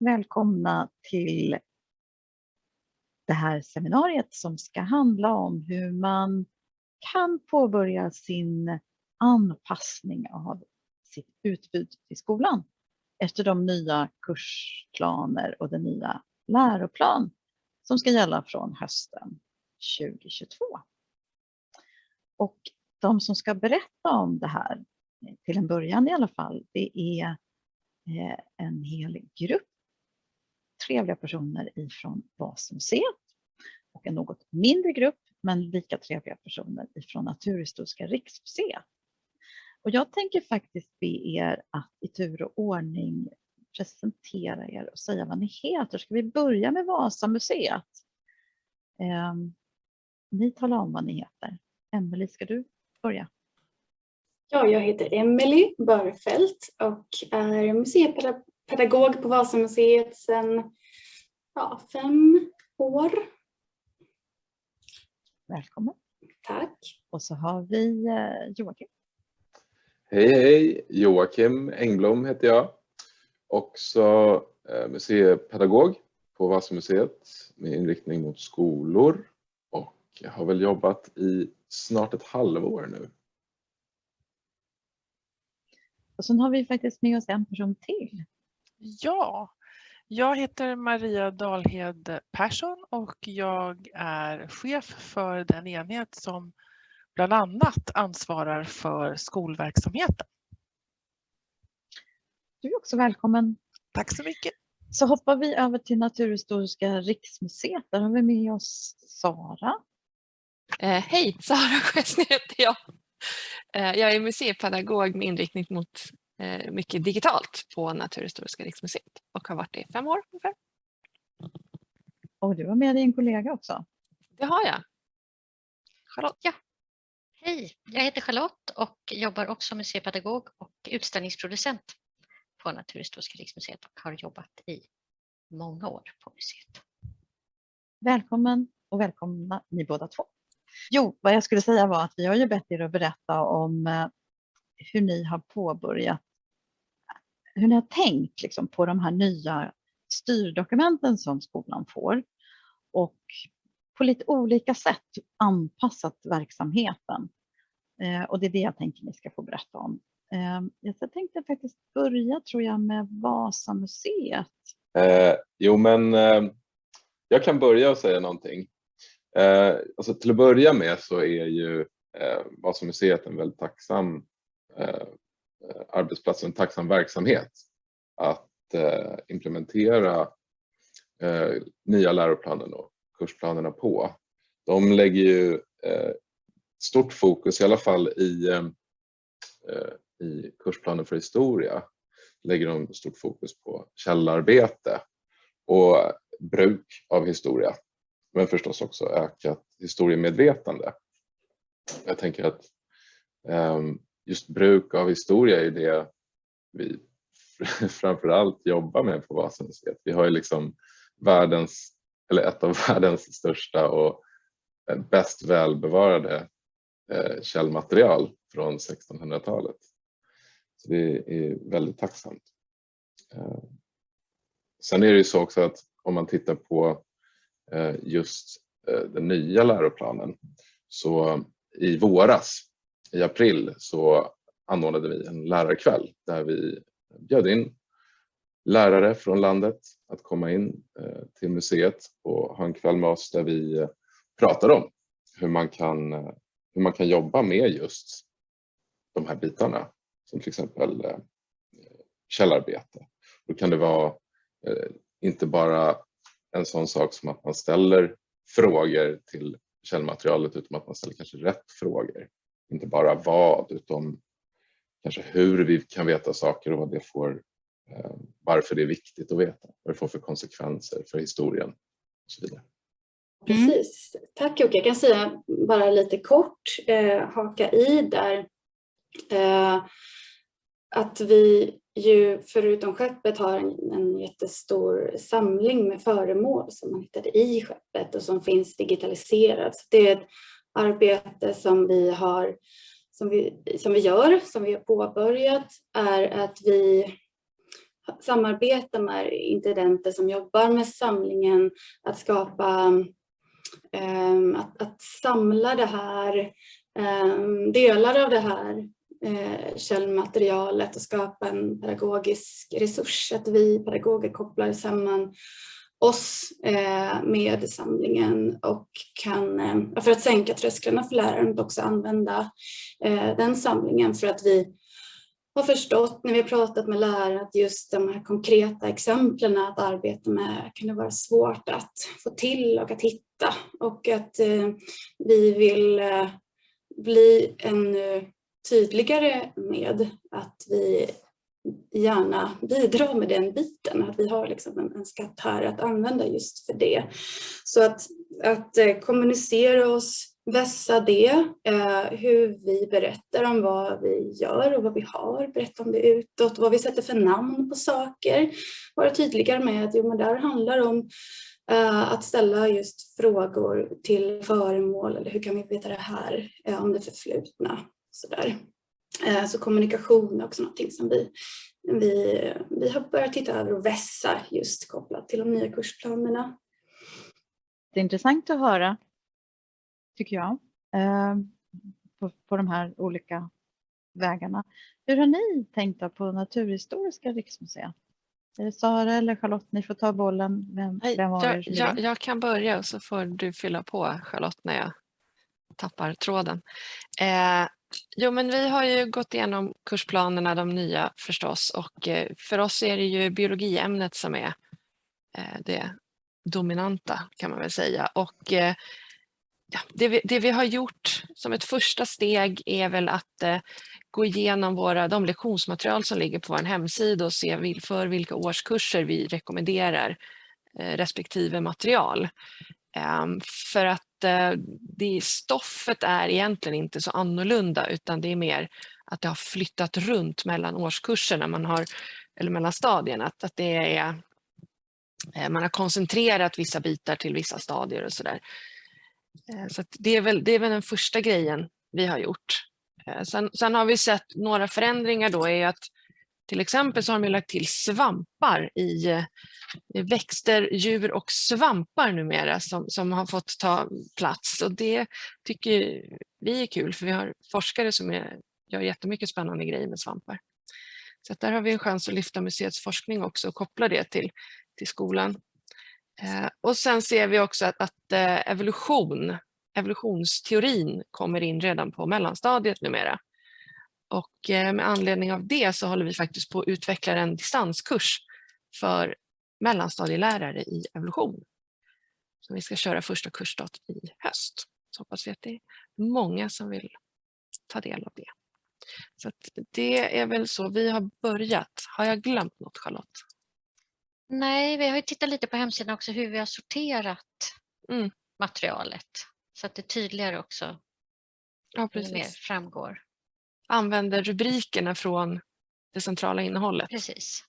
välkomna till det här seminariet som ska handla om hur man kan påbörja sin anpassning av sitt utbud i skolan efter de nya kursplaner och den nya läroplan som ska gälla från hösten 2022. Och de som ska berätta om det här, till en början i alla fall, det är eh, en hel grupp trevliga personer ifrån Vasmuseet och en något mindre grupp men lika trevliga personer ifrån Naturhistoriska riksmuseet. Och jag tänker faktiskt be er att i tur och ordning presentera er och säga vad ni heter. Ska vi börja med Vasamuseet? Eh, ni talar om vad ni heter. Emelie, ska du börja? Ja, jag heter Emelie Börfelt och är museipedagog på Vasamuseet sedan ja, fem år. Välkommen. Tack. Och så har vi eh, Joakim. Hej hej! Joakim Engblom heter jag. Också eh, museipedagog på Vasamuseet med inriktning mot skolor och jag har väl jobbat i snart ett halvår nu. Och sen har vi faktiskt med oss en person till. Ja, jag heter Maria Dalhed Persson och jag är chef för den enhet som bland annat ansvarar för skolverksamheten. Du är också välkommen. Tack så mycket. Så hoppar vi över till Naturhistoriska riksmuseet. Där har vi med oss Sara. Eh, hej, Sara Sjösny heter jag. Eh, jag är museipedagog med inriktning mot mycket digitalt på Naturhistoriska riksmuseet och har varit det i fem år ungefär. Och du har med dig en kollega också. Det har jag. Charlotte. Ja. Hej, jag heter Charlotte och jobbar också som museipedagog och utställningsproducent på Naturhistoriska riksmuseet och har jobbat i många år på museet. Välkommen och välkomna ni båda två. Jo, vad jag skulle säga var att vi har ju bett er att berätta om eh, hur ni har påbörjat, hur ni har tänkt liksom, på de här nya styrdokumenten som skolan får och på lite olika sätt anpassat verksamheten. Eh, och det är det jag tänker ni ska få berätta om. Eh, jag tänkte faktiskt börja tror jag med Vasamuseet. Eh, jo men eh, jag kan börja och säga någonting. Eh, alltså till att börja med så är ju eh, Vasamuseet en väldigt tacksam eh, arbetsplats och en tacksam verksamhet att eh, implementera eh, nya läroplanen och kursplanerna på. De lägger ju eh, stort fokus, i alla fall i, eh, eh i kursplanen för historia, lägger de stort fokus på källarbete och bruk av historia men förstås också ökat historiemedvetande. Jag tänker att ehm, just bruk av historia är det vi framförallt jobbar med på Vasamuseet. Vi har ju liksom världens, eller ett av världens största och eh, bäst välbevarade eh, källmaterial från 1600-talet. Så det är väldigt tacksamt. Eh, sen är det ju så också att om man tittar på just den nya läroplanen. Så i våras, i april, så anordnade vi en lärarkväll där vi bjöd in lärare från landet att komma in eh, till museet och ha en kväll med oss där vi eh, pratade om hur man kan, eh, hur man kan jobba med just de här bitarna som till exempel källarbete. Då kan det vara inte bara en sån sak som att man ställer frågor till källmaterialet utan att man ställer kanske rätt frågor. Inte bara vad utan kanske hur vi kan veta saker och vad det får, eh, varför det är viktigt att veta, vad det får för konsekvenser för historien och så vidare. Precis. Tack Jocke. Jag kan säga bara lite kort, eh, haka i där. Eh, att vi ju förutom skeppet har en, en jättestor samling med föremål som man hittade i skeppet och som finns digitaliserat. Så det är ett arbete som vi har som vi, som vi gör, som vi har påbörjat, är att vi samarbetar med intendenter som jobbar med samlingen, att skapa, um, att, att samla det här, um, delar av det här eh, källmaterialet och skapa en pedagogisk resurs, att vi pedagoger kopplar samman oss eh, med samlingen och kan, eh, för att sänka trösklarna för läraren, att också använda eh, den samlingen. För att vi har förstått när vi har pratat med lärare att just de här konkreta exemplen att arbeta med kan det vara svårt att få till och att hitta. Och att eh, vi vill eh, bli ännu tydligare med att vi gärna bidra med den biten, att vi har liksom en, en skatt här att använda just för det. Så att, att eh, kommunicera oss, vässa det, eh, hur vi berättar om vad vi gör och vad vi har, berätta om det utåt, vad vi sätter för namn på saker, vara tydligare med att jo, men det handlar om eh, att ställa just frågor till föremål, eller hur kan vi veta det här eh, om det förflutna. Sådär så kommunikation är också någonting som vi, vi, vi har börjat titta över och vässa just kopplat till de nya kursplanerna. Det är intressant att höra, tycker jag, eh, på, på de här olika vägarna. Hur har ni tänkt på Naturhistoriska riksmuseet? Är det Sara eller Charlotte? Ni får ta bollen. Vem, vem var jag, jag, jag kan börja och så får du fylla på Charlotte när jag tappar tråden. Eh, Jo, men vi har ju gått igenom kursplanerna, de nya förstås, och eh, för oss är det ju biologiämnet som är eh, det dominanta kan man väl säga. Och eh, ja, det, vi, det vi har gjort som ett första steg är väl att gå igenom våra, de lektionsmaterial som ligger på vår hemsida och se för vilka årskurser vi rekommenderar respektive material. Ehm, för att eh, det, stoffet är egentligen inte så annorlunda utan det är mer att det har flyttat runt mellan årskurserna man har, eller mellan stadierna. Att, att det är, eh, man har koncentrerat vissa bitar till vissa stadier och sådär. Eh, så det, är väl, det är väl den första grejen vi har gjort. Eh, sen, sen har vi sett några förändringar då är att till exempel så har de lagt till svampar i eh, växter, djur och svampar numera som, som har fått ta plats och det tycker vi är kul för vi har forskare som är, gör jättemycket spännande grejer med svampar. Så där har vi en chans att lyfta museets forskning också och koppla det till, till skolan. Eh, och sen ser vi också att, att eh, evolution, evolutionsteorin kommer in redan på mellanstadiet numera. Och eh, med anledning av det så håller vi faktiskt på att utveckla en distanskurs för mellanstadielärare i evolution. Som vi ska köra första kursdag i höst. Så hoppas vi att det är många som vill ta del av det. Så det är väl så vi har börjat. Har jag glömt något Charlotte? Nej, vi har ju tittat lite på hemsidan också hur vi har sorterat mm. materialet så att det tydligare också ja, precis. mer framgår använder rubrikerna från det centrala innehållet. Precis.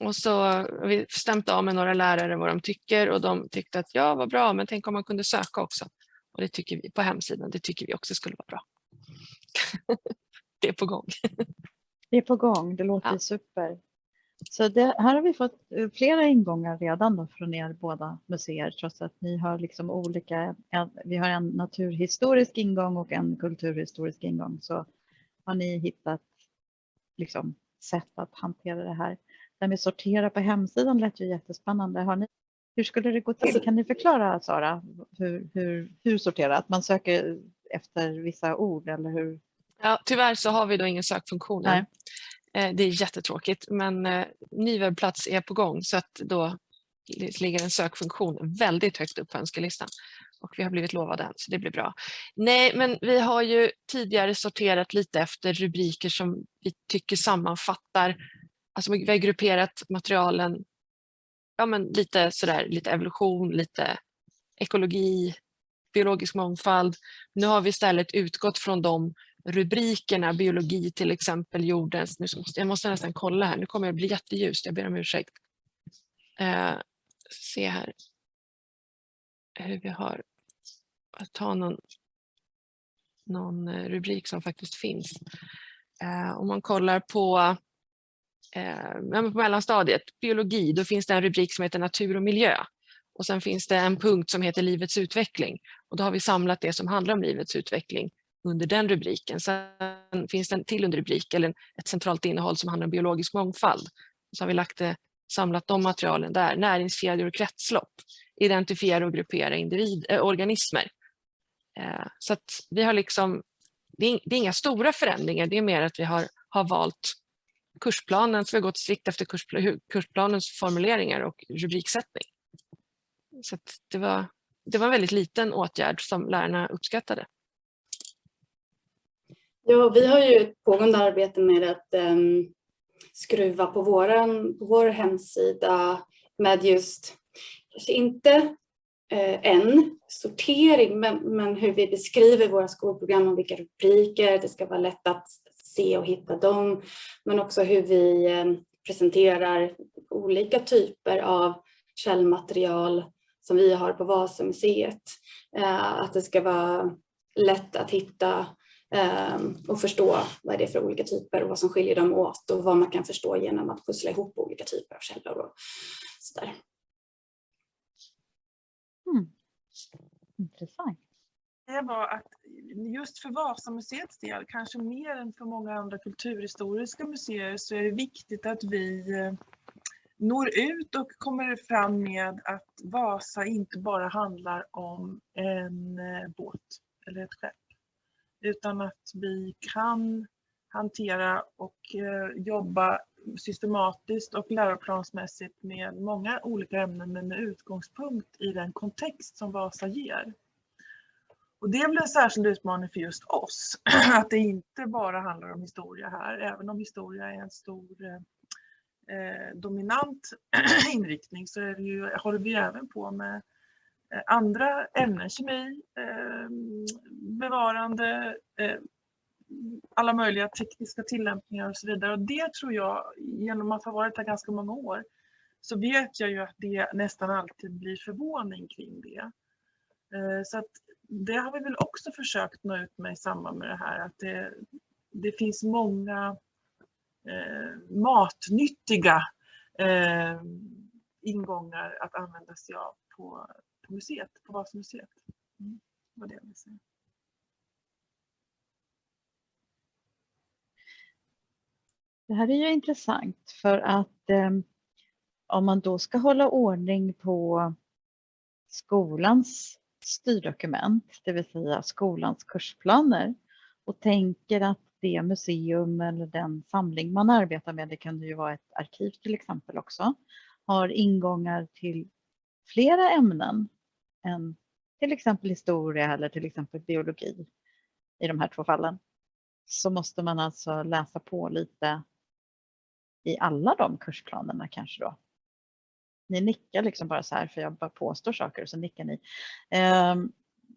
Och så har vi stämt av med några lärare vad de tycker och de tyckte att ja, vad bra, men tänk om man kunde söka också. Och det tycker vi på hemsidan, det tycker vi också skulle vara bra. det är på gång. det är på gång, det låter ja. super. Så det, här har vi fått eh, flera ingångar redan då från er båda museer trots att ni har liksom olika, vi har en naturhistorisk ingång och en kulturhistorisk ingång så har ni hittat liksom sätt att hantera det här. Det med sortera på hemsidan lät ju jättespännande. Har ni, hur skulle det gå till? Kan ni förklara Sara hur, hur, hur sortera? Att man söker efter vissa ord eller hur? Ja, tyvärr så har vi då ingen sökfunktion. Nej. Eh, det är jättetråkigt men eh, ny webbplats är på gång så att då ligger en sökfunktion väldigt högt upp på önskelistan och vi har blivit lovade den så det blir bra. Nej men vi har ju tidigare sorterat lite efter rubriker som vi tycker sammanfattar, alltså vi har grupperat materialen ja, men lite sådär, lite evolution, lite ekologi, biologisk mångfald. Nu har vi istället utgått från de rubrikerna, biologi till exempel, jordens, nu måste, jag måste nästan kolla här, nu kommer det bli jätteljust, jag ber om ursäkt. Eh, se här hur vi har, att ta någon, någon eh, rubrik som faktiskt finns. Eh, om man kollar på, eh, på mellanstadiet, biologi, då finns det en rubrik som heter natur och miljö. Och sen finns det en punkt som heter livets utveckling. Och då har vi samlat det som handlar om livets utveckling under den rubriken. Sen finns det en till underrubrik eller ett centralt innehåll som handlar om biologisk mångfald. Så har vi lagt det, samlat de materialen där. Näringskedjor och kretslopp. Identifiera och gruppera individ, äh, organismer. Eh, så att vi har liksom, det är, det är inga stora förändringar, det är mer att vi har, har valt kursplanen, så vi har gått strikt efter kurspl kursplanens formuleringar och rubriksättning. Så det, var, det var en väldigt liten åtgärd som lärarna uppskattade. Ja, vi har ju ett pågående arbete med att um, skruva på, våran, på vår hemsida med just, kanske inte eh, en sortering, men, men hur vi beskriver våra skolprogram och vilka rubriker, det ska vara lätt att se och hitta dem, men också hur vi eh, presenterar olika typer av källmaterial som vi har på Vasamuseet. Eh, att det ska vara lätt att hitta och förstå vad det är för olika typer och vad som skiljer dem åt och vad man kan förstå genom att pussla ihop olika typer av källor och sådär. Mm. Intressant. Det var att just för Vasamuseets del, kanske mer än för många andra kulturhistoriska museer, så är det viktigt att vi eh, når ut och kommer fram med att Vasa inte bara handlar om en eh, båt eller ett skepp utan att vi kan hantera och eh, jobba systematiskt och läroplansmässigt med många olika ämnen men med utgångspunkt i den kontext som Vasa ger. Och det blir en särskild utmaning för just oss, att det inte bara handlar om historia här, även om historia är en stor eh, eh dominant inriktning så är det ju, håller vi även på med Eh, andra ämnen, kemi, eh, bevarande, eh, alla möjliga tekniska tillämpningar och så vidare. Och det tror jag, genom att ha varit här ganska många år, så vet jag ju att det nästan alltid blir förvåning kring det. Eh, så att det har vi väl också försökt nå ut med i samband med det här, att det, det finns många eh, matnyttiga eh, ingångar att använda sig av på, på museet, på Vasamuseet. Mm, Vad det vill säga. Det här är ju intressant för att eh, om man då ska hålla ordning på skolans styrdokument, det vill säga skolans kursplaner och tänker att det museum eller den samling man arbetar med, det kan ju vara ett arkiv till exempel också, har ingångar till flera ämnen än till exempel historia eller till exempel biologi i de här två fallen så måste man alltså läsa på lite i alla de kursplanerna kanske då. Ni nickar liksom bara så här för jag bara påstår saker och så nickar ni. Ehm,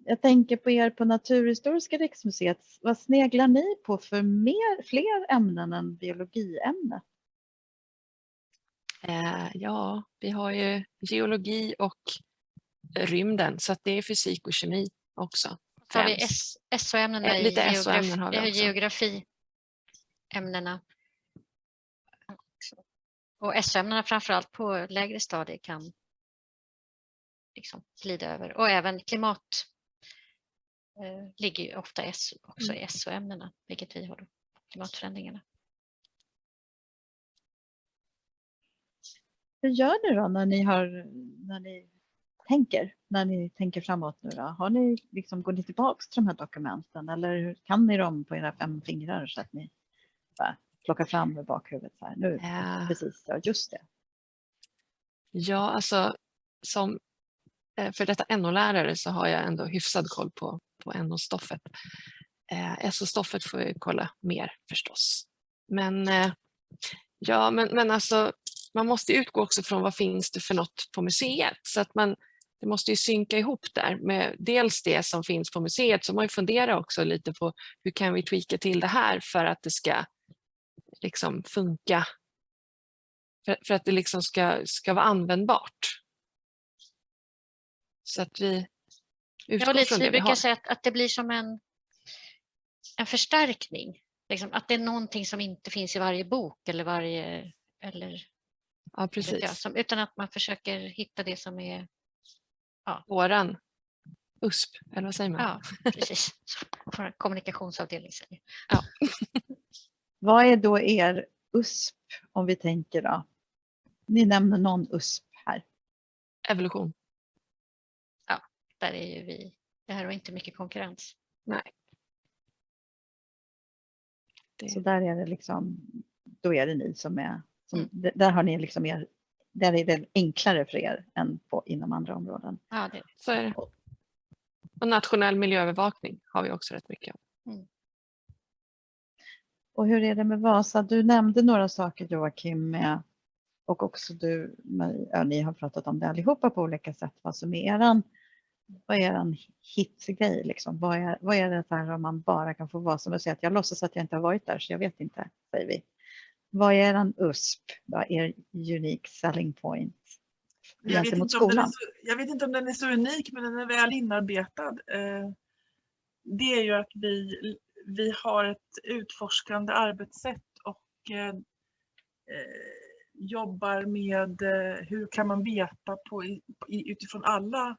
jag tänker på er på Naturhistoriska riksmuseet. Vad sneglar ni på för mer, fler ämnen än biologiämnet? Eh, ja, vi har ju geologi och rymden så att det är fysik och kemi också. Så har vi SO-ämnena eh, i lite geografi, har vi också. geografiämnena. Och SO-ämnena framförallt på lägre stadier kan liksom glida över och även klimat eh, ligger ju ofta också mm. i SO-ämnena, vilket vi har då, klimatförändringarna. Hur gör ni då när ni, har, när ni tänker när ni tänker framåt nu då? Har ni liksom, går ni tillbaks till de här dokumenten eller kan ni dem på era fem fingrar så att ni bara plockar fram i bakhuvudet så här nu? Ja. Precis, ja just det. Ja, alltså som eh, för detta NO-lärare så har jag ändå hyfsad koll på, på NO-stoffet. Eh, SO-stoffet får jag kolla mer förstås. Men eh, ja, men, men alltså man måste utgå också från vad finns det för något på museet så att man det måste ju synka ihop där med dels det som finns på museet så man funderar också lite på hur kan vi tweaka till det här för att det ska liksom funka för, för att det liksom ska, ska vara användbart. Så att vi utgår ja, lite, från det vi brukar har. säga att, att det blir som en, en förstärkning liksom, att det är någonting som inte finns i varje bok eller varje eller Ja, vet jag, precis. som, utan att man försöker hitta det som är, Våran USP, eller vad säger man? ja precis, vår kommunikationsavdelning säger. Vad är då er USP om vi tänker då? Ni nämner någon USP här. Evolution. Där är ju vi, det här var inte mycket konkurrens. Det, Så där är det liksom, då är det ni som är, som, Mm. där har ni liksom er, där är det enklare för er än på, inom andra områden. Ja, det, så är det. Och nationell miljöövervakning har vi också rätt mycket av. Och hur är det med Vasa? Du nämnde några saker Joakim med, och också du, ja, ni har pratat om det allihopa på olika sätt. Vad som är eran, vad är eran hitgrej liksom? Vad är, vad är det här om man bara kan få vara som och säga att jag låtsas att jag inte har varit där så jag vet inte, säger vi. Vad är eran USP, då, er unique selling point Jag vet, gentemot inte om den är skolan? så, jag vet inte om den är så unik, men den är väl inarbetad. Eh, Det är ju att vi, vi har ett utforskande arbetssätt och eh, eh, jobbar med hur kan man veta på, utifrån alla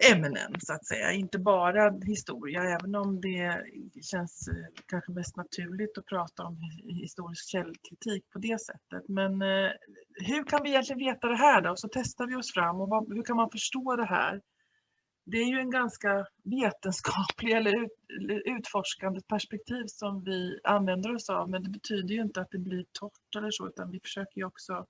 ämnen så att säga, inte bara historia, även om det känns eh, kanske mest naturligt att prata om historisk källkritik på det sättet. Men eh, hur kan vi egentligen veta det här då? Så testar vi oss fram och vad, hur kan man förstå det här? Det är ju en ganska vetenskaplig eller, ut, eller utforskande perspektiv som vi använder oss av, men det betyder ju inte att det blir torrt eller så, utan vi försöker ju också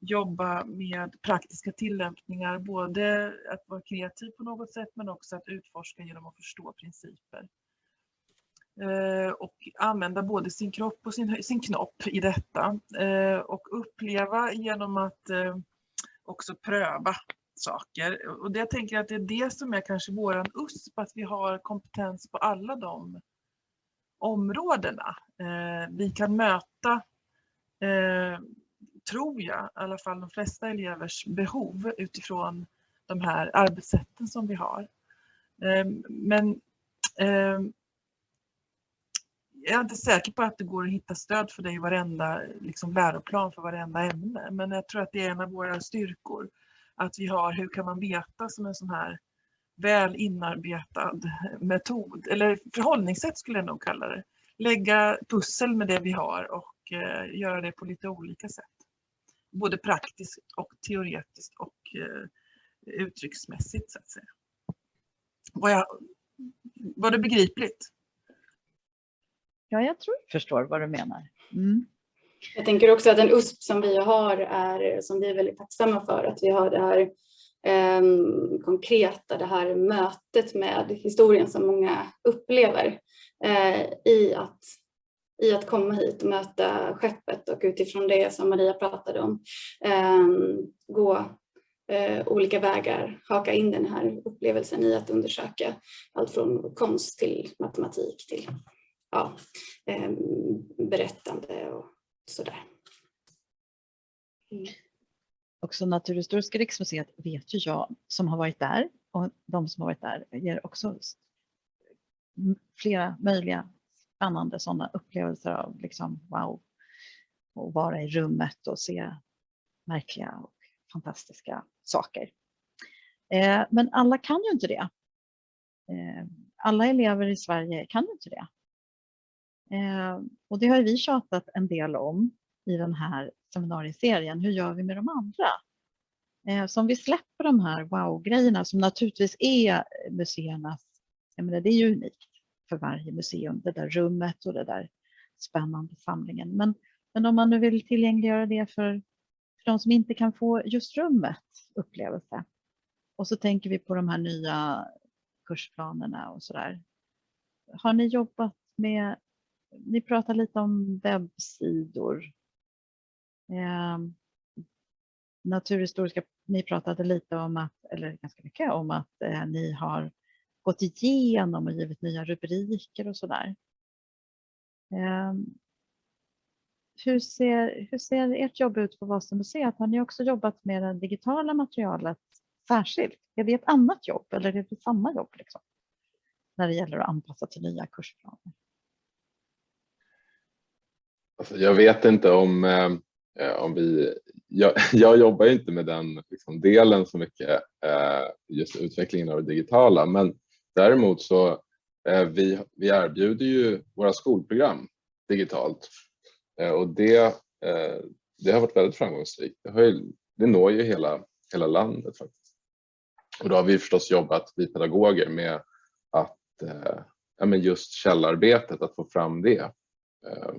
jobba med praktiska tillämpningar, både att vara kreativ på något sätt men också att utforska genom att förstå principer. Eh, och använda både sin kropp och sin, sin knopp i detta eh, och uppleva genom att eh, också pröva saker. Och det jag tänker att det är det som är kanske våran USP, att vi har kompetens på alla de områdena. Vi kan möta tror jag, i alla fall de flesta elevers behov utifrån de här arbetssätten som vi har. Ehm, men ehm, jag är inte säker på att det går att hitta stöd för det i varenda liksom, läroplan för varenda ämne. Men jag tror att det är en av våra styrkor. Att vi har hur kan man veta som en sån här väl inarbetad metod, eller förhållningssätt skulle jag nog kalla det. Lägga pussel med det vi har och eh, göra det på lite olika sätt både praktiskt och teoretiskt och eh, uttrycksmässigt så att säga. Var, jag, var det begripligt? Ja, jag tror jag förstår vad du menar. Mm. Jag tänker också att en USP som vi har är, som vi är väldigt tacksamma för, att vi har det här eh, konkreta, det här mötet med historien som många upplever eh, i, att, i att komma hit och möta skeppet och utifrån det som Maria pratade om, eh, gå eh, olika vägar, haka in den här upplevelsen i att undersöka allt från konst till matematik till ja, eh, berättande och sådär. Mm. Också Naturhistoriska riksmuseet vet ju jag som har varit där och de som har varit där ger också flera möjliga spännande sådana upplevelser av liksom wow. Och vara i rummet och se märkliga och fantastiska saker. Eh, men alla kan ju inte det. Eh, alla elever i Sverige kan ju inte det. Eh, och det har vi tjatat en del om i den här seminarieserien. Hur gör vi med de andra? Eh, så om vi släpper de här wow-grejerna som naturligtvis är museernas, jag menar det är ju unikt för varje museum, det där rummet och det där spännande samlingen. Men, men om man nu vill tillgängliggöra det för, för de som inte kan få just rummet upplevelse. Och så tänker vi på de här nya kursplanerna och sådär. Har ni jobbat med, ni pratar lite om webbsidor. Eh, naturhistoriska, ni pratade lite om att, eller ganska mycket om att eh, ni har gått igenom och givit nya rubriker och sådär. Ehm, hur, ser, hur ser ert jobb ut på Vasamuseet? Har ni också jobbat med det digitala materialet särskilt? Är det ett annat jobb eller är det samma jobb liksom? När det gäller att anpassa till nya kursplaner? Alltså, jag vet inte om, eh, om vi, jag, jag jobbar inte med den liksom, delen så mycket, eh, just utvecklingen av det digitala, men däremot så eh, vi, vi erbjuder ju våra skolprogram digitalt eh, och det, eh, det har varit väldigt framgångsrikt. Det, har ju, det når ju hela, hela landet faktiskt. Och då har vi förstås jobbat, vi pedagoger, med att eh, ja, men just källarbetet, att få fram det eh,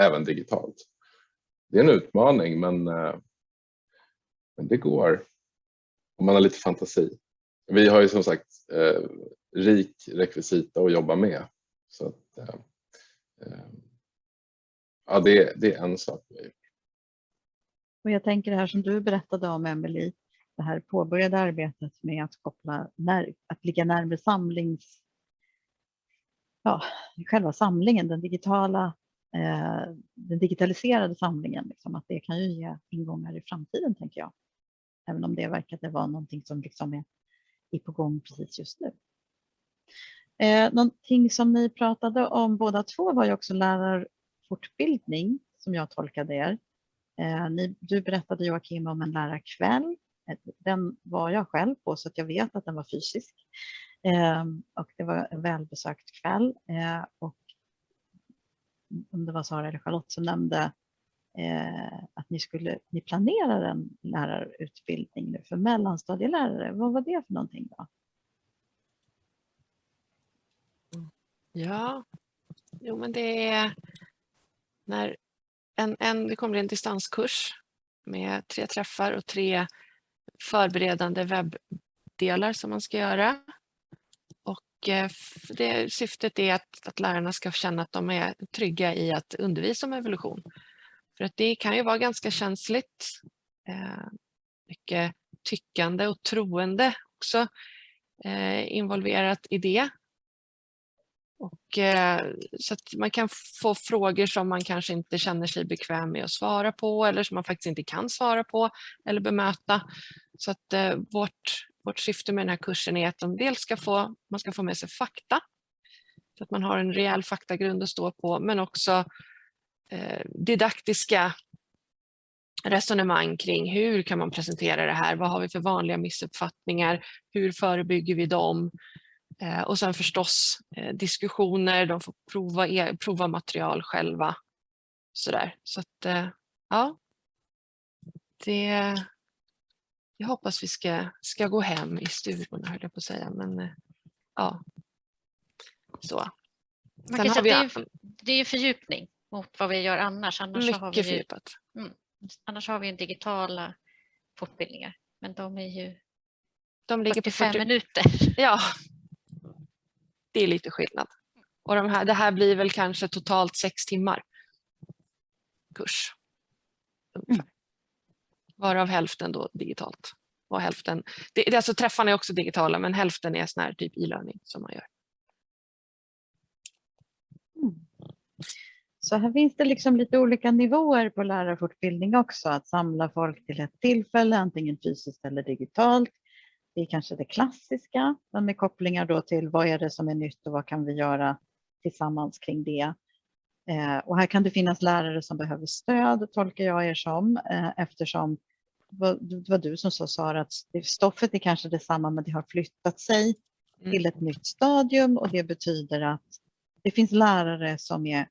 även digitalt. Det är en utmaning men, eh, men det går om man har lite fantasi. Vi har ju som sagt eh, rik rekvisita att jobba med. Så att, eh, eh ja, det, det är en sak vi. Och jag tänker det här som du berättade om Emelie, det här påbörjade arbetet med att koppla, när, att ligga närmare samlings, ja, själva samlingen, den digitala, eh, den digitaliserade samlingen, liksom, att det kan ju ge ingångar i framtiden tänker jag. Även om det verkade vara någonting som liksom är, är på gång precis just nu. Eh, någonting som ni pratade om båda två var ju också lärarfortbildning som jag tolkade er. Eh, ni, du berättade Joakim om en lärarkväll. Eh, den var jag själv på så att jag vet att den var fysisk. Eh, och det var en välbesökt kväll. Eh, och om det var Sara eller Charlotte som nämnde eh, att ni, skulle, ni planerar en lärarutbildning nu för mellanstadielärare. Vad var det för någonting då? Ja, jo men det är när en, en, det kommer en distanskurs med tre träffar och tre förberedande webbdelar som man ska göra. Och eh, det, syftet är att, att lärarna ska känna att de är trygga i att undervisa om evolution. För att det kan ju vara ganska känsligt. Eh, mycket tyckande och troende också eh, involverat i det. Och, eh, så att man kan få frågor som man kanske inte känner sig bekväm med att svara på eller som man faktiskt inte kan svara på eller bemöta. Så att eh, vårt, vårt syfte med den här kursen är att de dels ska få, man ska få med sig fakta. Så att man har en rejäl faktagrund att stå på men också eh, didaktiska resonemang kring hur kan man presentera det här? Vad har vi för vanliga missuppfattningar? Hur förebygger vi dem? Eh, och sen förstås eh, diskussioner, de får prova, e prova material själva. Sådär. Så att eh, ja, det, jag hoppas vi ska, ska gå hem i stugorna höll jag på att säga. Men ja, så. Man kan säga, det, är, det är fördjupning mot vad vi gör annars. Annars mycket har vi ju, fördjupat. Mm, annars har vi ju digitala fortbildningar, men de är ju de ligger 45 på 40... minuter. Ja, det är lite skillnad. Och de här, det här blir väl kanske totalt sex timmar kurs. Mm. Varav hälften då digitalt. Och hälften, det, det, alltså träffarna är också digitala men hälften är sån här typ e-learning som man gör. Mm. Så här finns det liksom lite olika nivåer på lärarfortbildning också. Att samla folk till ett tillfälle, antingen fysiskt eller digitalt. Det är kanske det klassiska, men med kopplingar då till vad är det som är nytt och vad kan vi göra tillsammans kring det. Eh, och här kan det finnas lärare som behöver stöd, tolkar jag er som, eh, eftersom det var du som sa Sara att stoffet är kanske detsamma men det har flyttat sig mm. till ett nytt stadium och det betyder att det finns lärare som är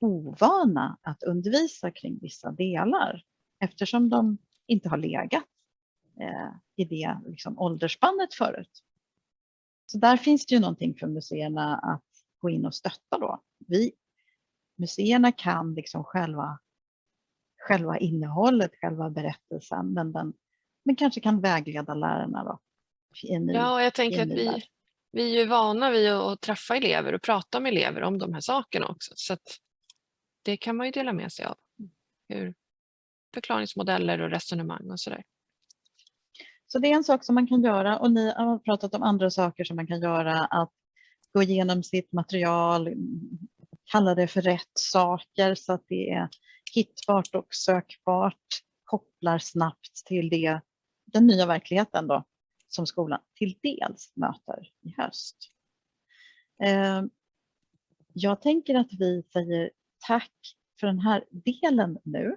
ovana att undervisa kring vissa delar eftersom de inte har legat i det liksom, åldersspannet förut. Så där finns det ju någonting för museerna att gå in och stötta då. Vi, museerna kan liksom själva, själva innehållet, själva berättelsen, men, den, men kanske kan vägleda lärarna då. Ny, ja, jag tänker att vi, vi är ju vana vid att träffa elever och prata med elever om de här sakerna också. Så det kan man ju dela med sig av. Hur förklaringsmodeller och resonemang och sådär. Så det är en sak som man kan göra och ni har pratat om andra saker som man kan göra. Att gå igenom sitt material, kalla det för rätt saker så att det är hittbart och sökbart, kopplar snabbt till det, den nya verkligheten då, som skolan till dels möter i höst. Eh, jag tänker att vi säger tack för den här delen nu